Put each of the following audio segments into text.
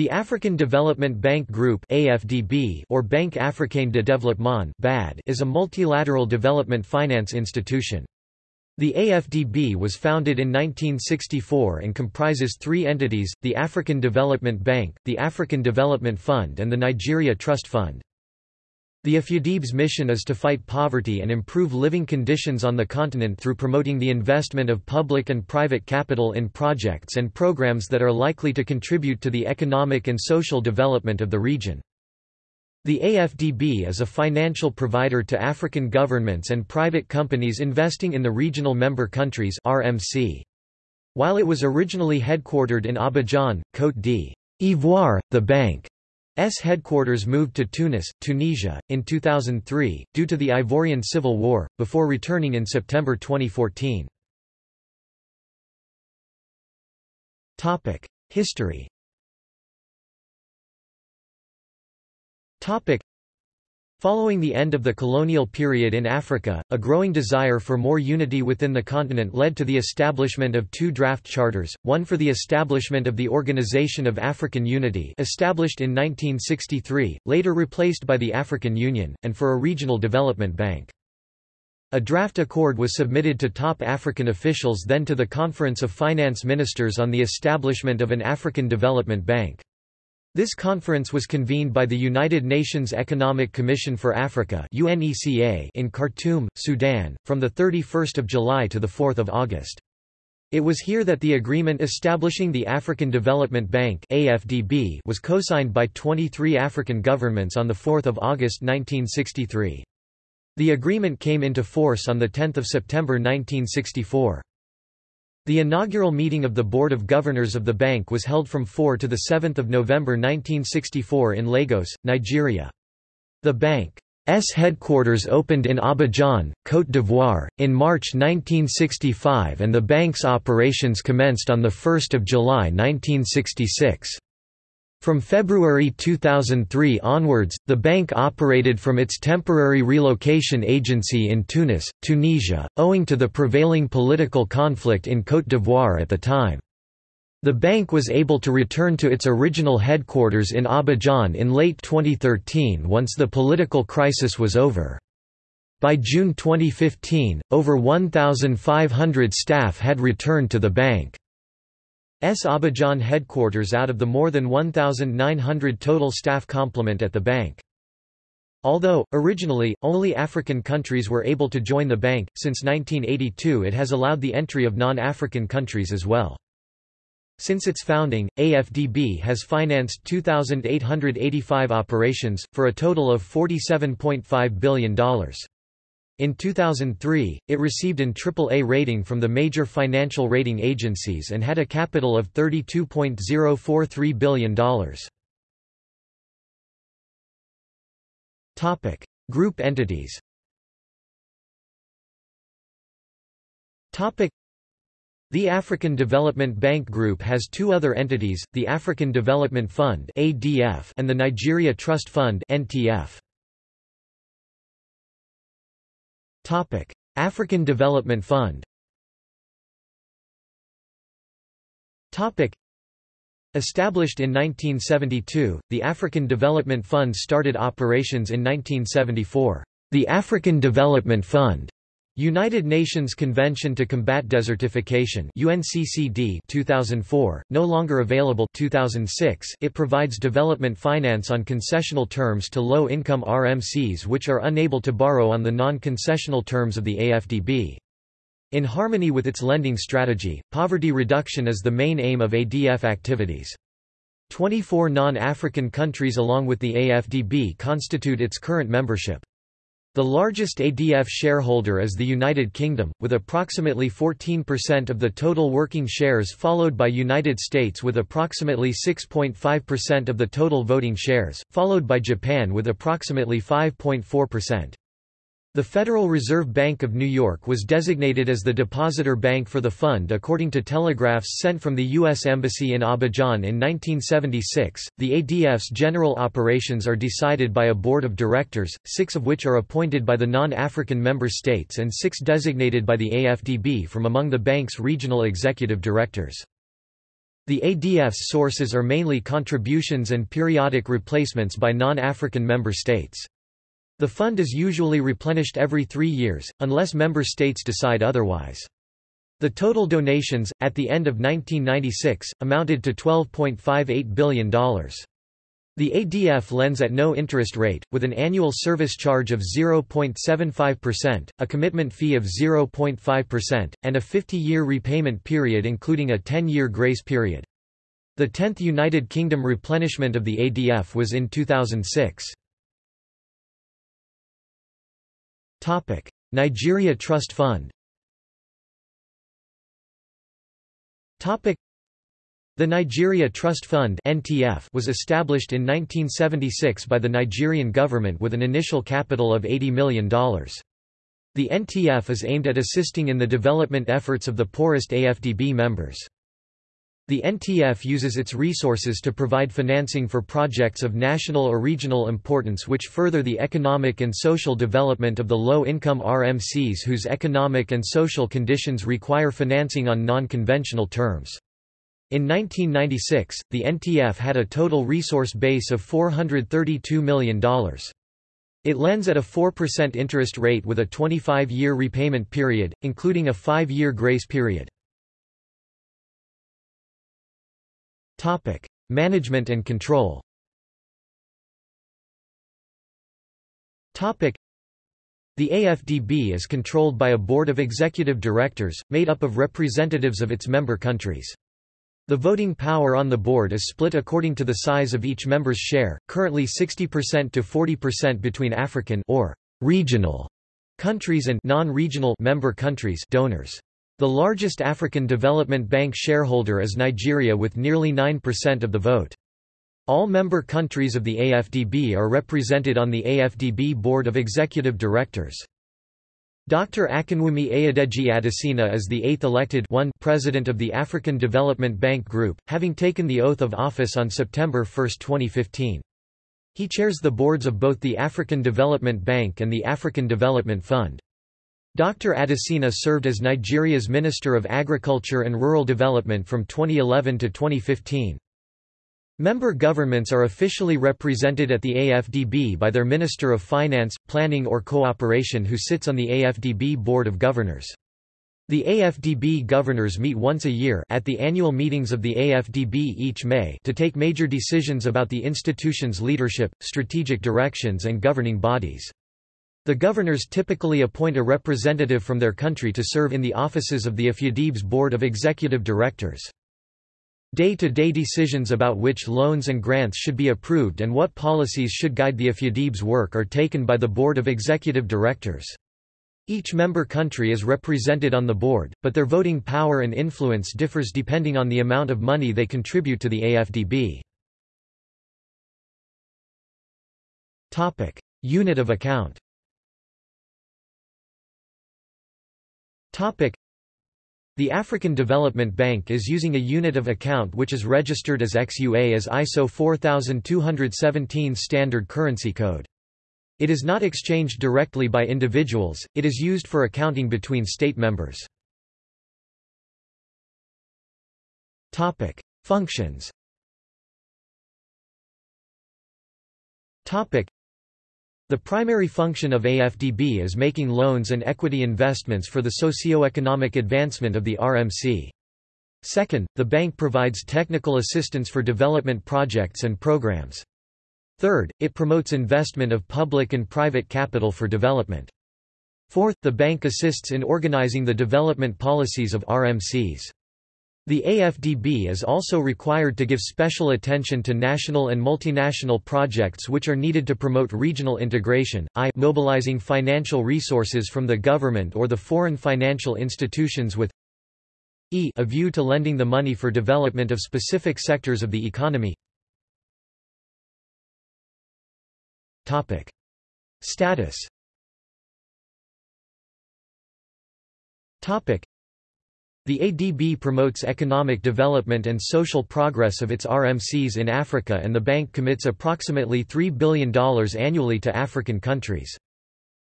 The African Development Bank Group AFDB or Banque Africaine de Développement BAD is a multilateral development finance institution. The AFDB was founded in 1964 and comprises three entities, the African Development Bank, the African Development Fund and the Nigeria Trust Fund. The AFDB's mission is to fight poverty and improve living conditions on the continent through promoting the investment of public and private capital in projects and programs that are likely to contribute to the economic and social development of the region. The AFDB is a financial provider to African governments and private companies investing in the regional member countries RMC. While it was originally headquartered in Abidjan, Côte d'Ivoire, the bank headquarters moved to Tunis, Tunisia, in 2003, due to the Ivorian Civil War, before returning in September 2014. History Following the end of the colonial period in Africa, a growing desire for more unity within the continent led to the establishment of two draft charters, one for the establishment of the Organization of African Unity established in 1963, later replaced by the African Union, and for a regional development bank. A draft accord was submitted to top African officials then to the Conference of Finance Ministers on the establishment of an African Development Bank. This conference was convened by the United Nations Economic Commission for Africa in Khartoum, Sudan, from 31 July to 4 August. It was here that the agreement establishing the African Development Bank was co-signed by 23 African governments on 4 August 1963. The agreement came into force on 10 September 1964. The inaugural meeting of the Board of Governors of the bank was held from 4 to 7 November 1964 in Lagos, Nigeria. The bank's headquarters opened in Abidjan, Côte d'Ivoire, in March 1965 and the bank's operations commenced on 1 July 1966. From February 2003 onwards, the bank operated from its temporary relocation agency in Tunis, Tunisia, owing to the prevailing political conflict in Côte d'Ivoire at the time. The bank was able to return to its original headquarters in Abidjan in late 2013 once the political crisis was over. By June 2015, over 1,500 staff had returned to the bank. S Abidjan headquarters out of the more than 1,900 total staff complement at the bank. Although, originally, only African countries were able to join the bank, since 1982 it has allowed the entry of non-African countries as well. Since its founding, AFDB has financed 2,885 operations, for a total of $47.5 billion. In 2003, it received an AAA rating from the major financial rating agencies and had a capital of $32.043 billion. Topic: Group entities. Topic: The African Development Bank Group has two other entities, the African Development Fund (ADF) and the Nigeria Trust Fund (NTF). African Development Fund. Established in 1972, the African Development Fund started operations in 1974. The African Development Fund United Nations Convention to Combat Desertification UNCCD 2004, no longer available 2006, it provides development finance on concessional terms to low-income RMCs which are unable to borrow on the non-concessional terms of the AFDB. In harmony with its lending strategy, poverty reduction is the main aim of ADF activities. 24 non-African countries along with the AFDB constitute its current membership. The largest ADF shareholder is the United Kingdom, with approximately 14% of the total working shares followed by United States with approximately 6.5% of the total voting shares, followed by Japan with approximately 5.4%. The Federal Reserve Bank of New York was designated as the depositor bank for the fund according to telegraphs sent from the U.S. Embassy in Abidjan in 1976. The ADF's general operations are decided by a board of directors, six of which are appointed by the non African member states and six designated by the AFDB from among the bank's regional executive directors. The ADF's sources are mainly contributions and periodic replacements by non-African member states. The fund is usually replenished every three years, unless member states decide otherwise. The total donations, at the end of 1996, amounted to $12.58 billion. The ADF lends at no interest rate, with an annual service charge of 0.75%, a commitment fee of 0.5%, and a 50-year repayment period including a 10-year grace period. The 10th United Kingdom replenishment of the ADF was in 2006. Nigeria Trust Fund Topic: the Nigeria Trust Fund (NTF) was established in 1976 by the Nigerian government with an initial capital of $80 million. The NTF is aimed at assisting in the development efforts of the poorest AFDB members. The NTF uses its resources to provide financing for projects of national or regional importance which further the economic and social development of the low-income RMCs whose economic and social conditions require financing on non-conventional terms. In 1996, the NTF had a total resource base of $432 million. It lends at a 4% interest rate with a 25-year repayment period, including a 5-year grace period. Management and control Topic: the AFDB is controlled by a board of executive directors, made up of representatives of its member countries. The voting power on the board is split according to the size of each member's share, currently 60% to 40% between African or regional countries and non-regional member countries donors. The largest African Development Bank shareholder is Nigeria with nearly 9% of the vote. All member countries of the AFDB are represented on the AFDB Board of Executive Directors. Dr. Akinwumi Adedeji Adesina is the eighth elected one president of the African Development Bank Group, having taken the oath of office on September 1, 2015. He chairs the boards of both the African Development Bank and the African Development Fund. Dr. Adesina served as Nigeria's Minister of Agriculture and Rural Development from 2011 to 2015. Member governments are officially represented at the AFDB by their Minister of Finance, Planning or Cooperation who sits on the AFDB Board of Governors. The AFDB governors meet once a year at the annual meetings of the AFDB each May to take major decisions about the institution's leadership, strategic directions and governing bodies. The governors typically appoint a representative from their country to serve in the offices of the AFDB's Board of Executive Directors. Day-to-day -day decisions about which loans and grants should be approved and what policies should guide the AFDB's work are taken by the Board of Executive Directors. Each member country is represented on the board, but their voting power and influence differs depending on the amount of money they contribute to the AFDB. Unit of account the African Development Bank is using a unit of account which is registered as XUA as ISO 4217 standard currency code. It is not exchanged directly by individuals, it is used for accounting between state members. Functions the primary function of AFDB is making loans and equity investments for the socio-economic advancement of the RMC. Second, the bank provides technical assistance for development projects and programs. Third, it promotes investment of public and private capital for development. Fourth, the bank assists in organizing the development policies of RMCs. The AFDB is also required to give special attention to national and multinational projects which are needed to promote regional integration, i mobilizing financial resources from the government or the foreign financial institutions with e a view to lending the money for development of specific sectors of the economy. Status the ADB promotes economic development and social progress of its RMCs in Africa and the bank commits approximately $3 billion annually to African countries.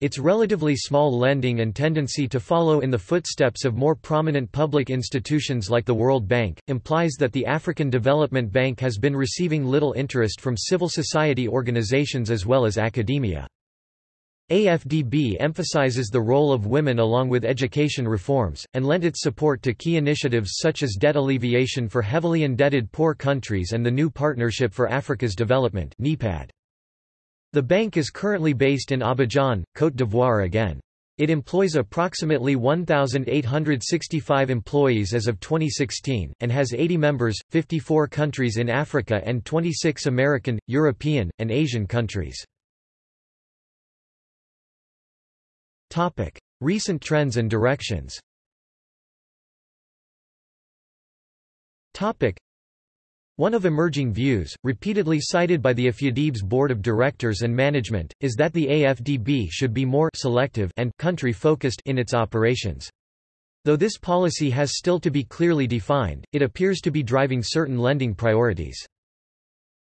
Its relatively small lending and tendency to follow in the footsteps of more prominent public institutions like the World Bank, implies that the African Development Bank has been receiving little interest from civil society organizations as well as academia. AFDB emphasizes the role of women along with education reforms, and lent its support to key initiatives such as debt alleviation for heavily indebted poor countries and the New Partnership for Africa's Development. The bank is currently based in Abidjan, Côte d'Ivoire again. It employs approximately 1,865 employees as of 2016, and has 80 members, 54 countries in Africa and 26 American, European, and Asian countries. Recent trends and directions one of emerging views, repeatedly cited by the AFDB's board of directors and management, is that the AFDB should be more selective and country-focused in its operations. Though this policy has still to be clearly defined, it appears to be driving certain lending priorities.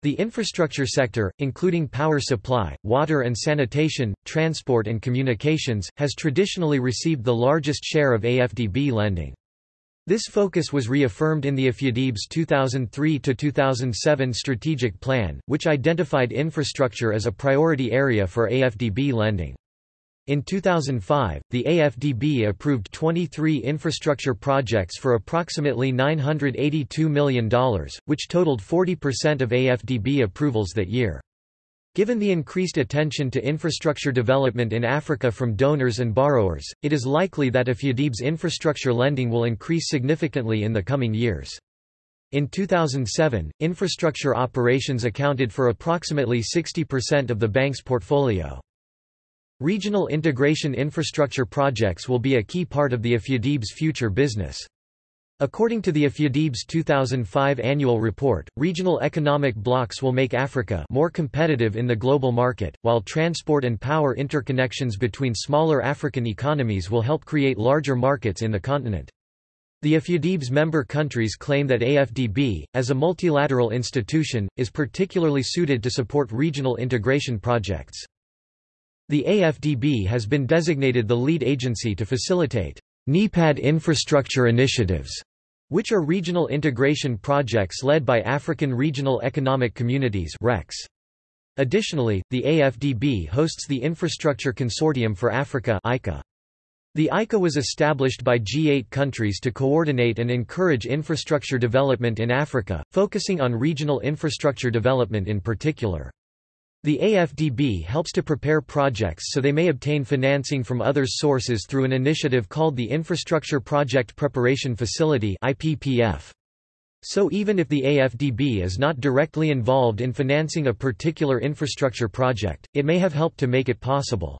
The infrastructure sector, including power supply, water and sanitation, transport and communications, has traditionally received the largest share of AFDB lending. This focus was reaffirmed in the AFDB's 2003–2007 strategic plan, which identified infrastructure as a priority area for AFDB lending. In 2005, the AFDB approved 23 infrastructure projects for approximately $982 million, which totaled 40% of AFDB approvals that year. Given the increased attention to infrastructure development in Africa from donors and borrowers, it is likely that AFDB's infrastructure lending will increase significantly in the coming years. In 2007, infrastructure operations accounted for approximately 60% of the bank's portfolio. Regional integration infrastructure projects will be a key part of the AFDB's future business. According to the AFDB's 2005 annual report, regional economic blocs will make Africa more competitive in the global market, while transport and power interconnections between smaller African economies will help create larger markets in the continent. The AFDB's member countries claim that AFDB, as a multilateral institution, is particularly suited to support regional integration projects. The AFDB has been designated the lead agency to facilitate NEPAD infrastructure initiatives, which are regional integration projects led by African Regional Economic Communities. Additionally, the AFDB hosts the Infrastructure Consortium for Africa ICA. The ICA was established by G8 countries to coordinate and encourage infrastructure development in Africa, focusing on regional infrastructure development in particular. The AFDB helps to prepare projects so they may obtain financing from other sources through an initiative called the Infrastructure Project Preparation Facility IPPF. So even if the AFDB is not directly involved in financing a particular infrastructure project, it may have helped to make it possible.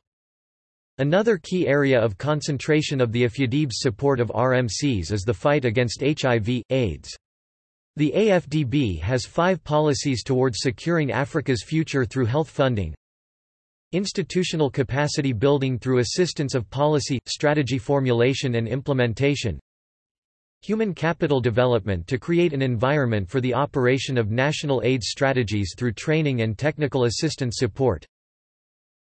Another key area of concentration of the AFDB's support of RMCs is the fight against HIV, AIDS. The AFDB has five policies towards securing Africa's future through health funding, institutional capacity building through assistance of policy, strategy formulation and implementation, human capital development to create an environment for the operation of national AIDS strategies through training and technical assistance support,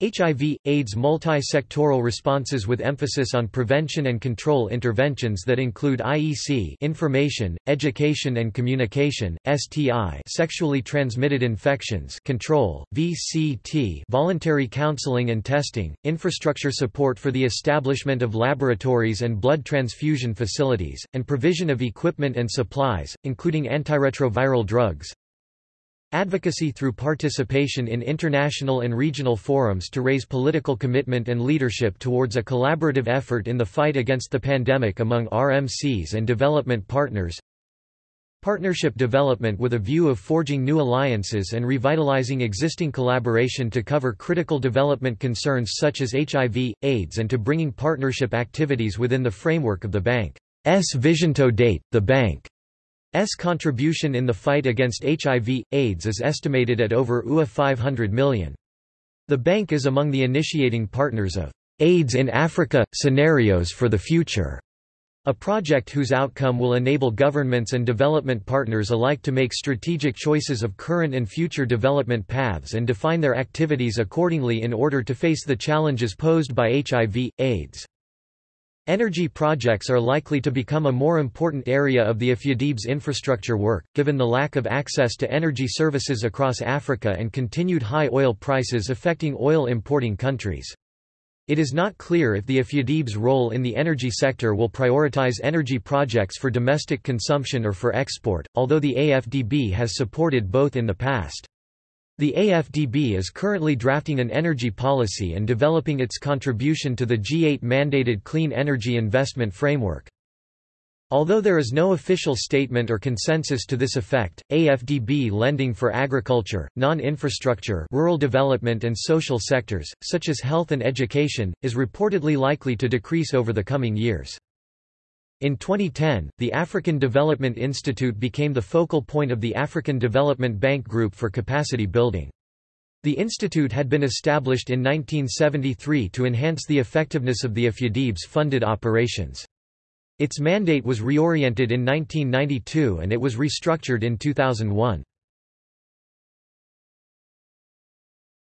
HIV, AIDS multi-sectoral responses with emphasis on prevention and control interventions that include IEC information, education and communication, STI sexually transmitted infections control, VCT voluntary counseling and testing, infrastructure support for the establishment of laboratories and blood transfusion facilities, and provision of equipment and supplies, including antiretroviral drugs, Advocacy through participation in international and regional forums to raise political commitment and leadership towards a collaborative effort in the fight against the pandemic among RMCs and development partners. Partnership development with a view of forging new alliances and revitalizing existing collaboration to cover critical development concerns such as HIV, AIDS and to bringing partnership activities within the framework of the bank's vision to date. The bank S contribution in the fight against HIV, AIDS is estimated at over UA 500 million. The bank is among the initiating partners of AIDS in Africa – Scenarios for the Future, A project whose outcome will enable governments and development partners alike to make strategic choices of current and future development paths and define their activities accordingly in order to face the challenges posed by HIV, AIDS. Energy projects are likely to become a more important area of the AFDB's infrastructure work, given the lack of access to energy services across Africa and continued high oil prices affecting oil importing countries. It is not clear if the AFDB's role in the energy sector will prioritize energy projects for domestic consumption or for export, although the AFDB has supported both in the past. The AFDB is currently drafting an energy policy and developing its contribution to the G8 mandated Clean Energy Investment Framework. Although there is no official statement or consensus to this effect, AFDB lending for agriculture, non-infrastructure rural development and social sectors, such as health and education, is reportedly likely to decrease over the coming years. In 2010, the African Development Institute became the focal point of the African Development Bank Group for capacity building. The institute had been established in 1973 to enhance the effectiveness of the AFDB's funded operations. Its mandate was reoriented in 1992 and it was restructured in 2001.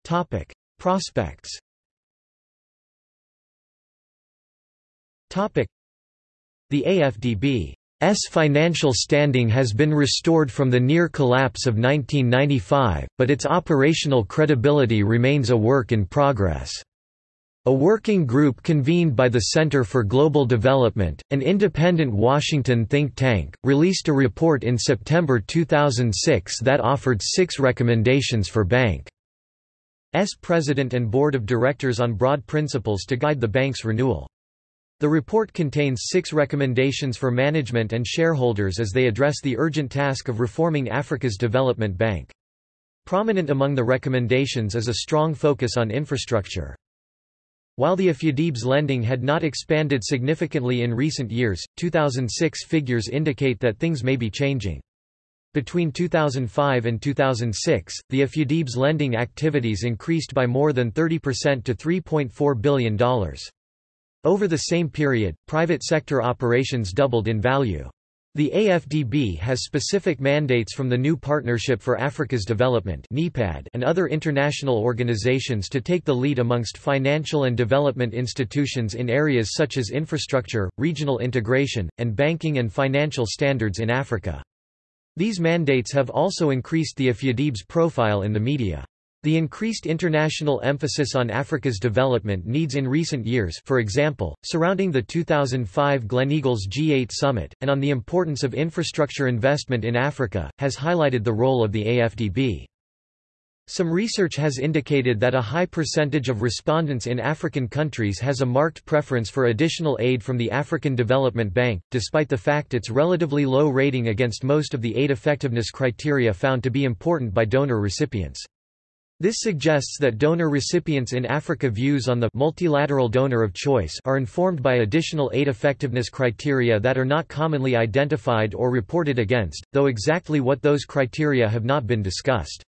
Topic: Prospects. Topic: the AFDB's financial standing has been restored from the near collapse of 1995, but its operational credibility remains a work in progress. A working group convened by the Center for Global Development, an independent Washington think tank, released a report in September 2006 that offered six recommendations for Bank's president and board of directors on broad principles to guide the bank's renewal. The report contains six recommendations for management and shareholders as they address the urgent task of reforming Africa's development bank. Prominent among the recommendations is a strong focus on infrastructure. While the AFDB's lending had not expanded significantly in recent years, 2006 figures indicate that things may be changing. Between 2005 and 2006, the AFDB's lending activities increased by more than 30% to $3.4 billion. Over the same period, private sector operations doubled in value. The AFDB has specific mandates from the New Partnership for Africa's Development and other international organizations to take the lead amongst financial and development institutions in areas such as infrastructure, regional integration, and banking and financial standards in Africa. These mandates have also increased the AFDB's profile in the media. The increased international emphasis on Africa's development needs in recent years for example, surrounding the 2005 Gleneagles G8 summit, and on the importance of infrastructure investment in Africa, has highlighted the role of the AFDB. Some research has indicated that a high percentage of respondents in African countries has a marked preference for additional aid from the African Development Bank, despite the fact its relatively low rating against most of the aid effectiveness criteria found to be important by donor recipients. This suggests that donor recipients in Africa views on the multilateral donor of choice are informed by additional aid effectiveness criteria that are not commonly identified or reported against, though exactly what those criteria have not been discussed.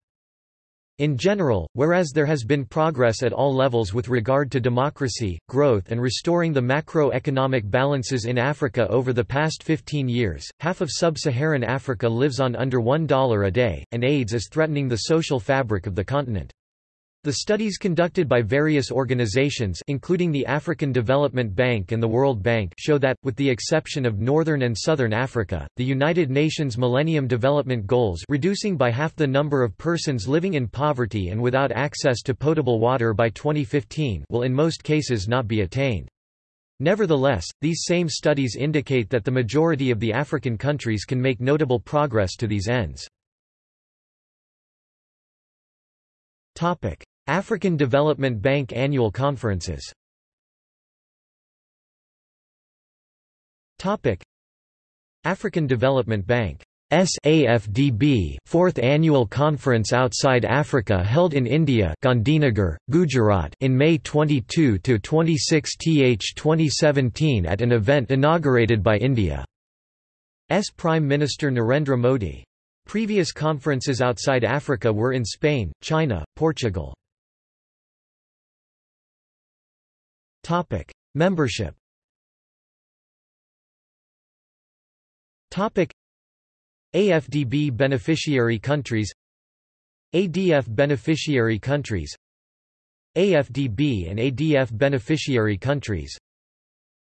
In general, whereas there has been progress at all levels with regard to democracy, growth and restoring the macroeconomic balances in Africa over the past 15 years, half of sub-Saharan Africa lives on under $1 a day, and AIDS is threatening the social fabric of the continent. The studies conducted by various organizations including the African Development Bank and the World Bank show that, with the exception of Northern and Southern Africa, the United Nations Millennium Development Goals reducing by half the number of persons living in poverty and without access to potable water by 2015 will in most cases not be attained. Nevertheless, these same studies indicate that the majority of the African countries can make notable progress to these ends. African Development Bank annual conferences. African Development Bank. SAFDB fourth annual conference outside Africa held in India Gandhinagar, Gujarat in May 22 to 26 th 2017 at an event inaugurated by India's Prime Minister Narendra Modi. Previous conferences outside Africa were in Spain, China, Portugal. Topic: Membership. Topic. AFDB beneficiary countries. ADF beneficiary countries. AFDB and ADF beneficiary countries.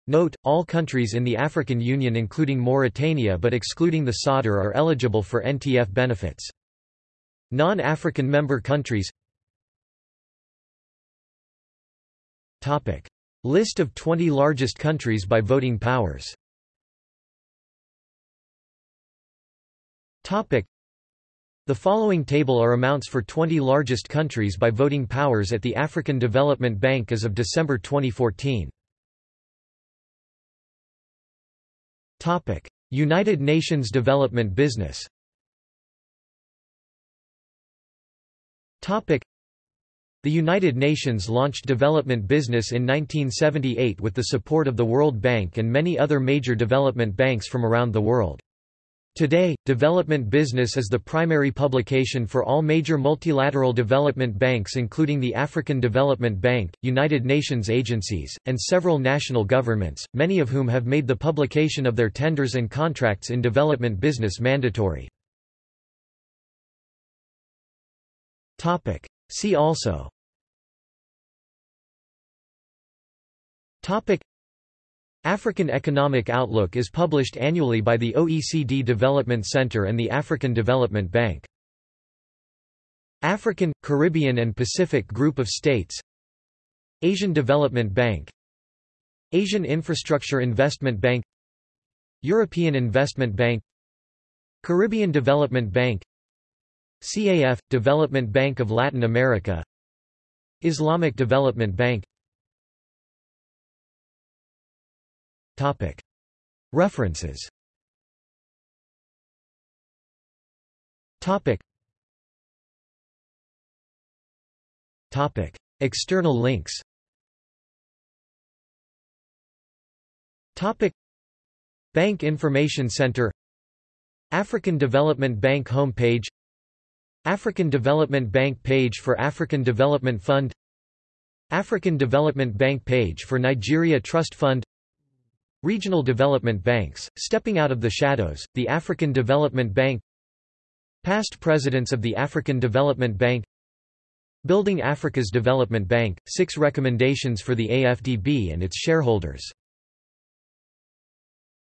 Note, all countries in the African Union including Mauritania but excluding the Sadr are eligible for NTF benefits. Non-African member countries List of 20 largest countries by voting powers. The following table are amounts for 20 largest countries by voting powers at the African Development Bank as of December 2014. United Nations Development Business The United Nations launched development business in 1978 with the support of the World Bank and many other major development banks from around the world. Today, Development Business is the primary publication for all major multilateral development banks including the African Development Bank, United Nations agencies, and several national governments, many of whom have made the publication of their tenders and contracts in development business mandatory. See also African Economic Outlook is published annually by the OECD Development Center and the African Development Bank. African, Caribbean and Pacific Group of States. Asian Development Bank. Asian Infrastructure Investment Bank. European Investment Bank. Caribbean Development Bank. CAF – Development Bank of Latin America. Islamic Development Bank References. External links. Bank Information Center. African Development Bank homepage. African Development Bank page for African Development Fund. African Development Bank page for Nigeria Trust Fund Regional development banks, stepping out of the shadows, the African Development Bank Past presidents of the African Development Bank Building Africa's Development Bank, six recommendations for the AFDB and its shareholders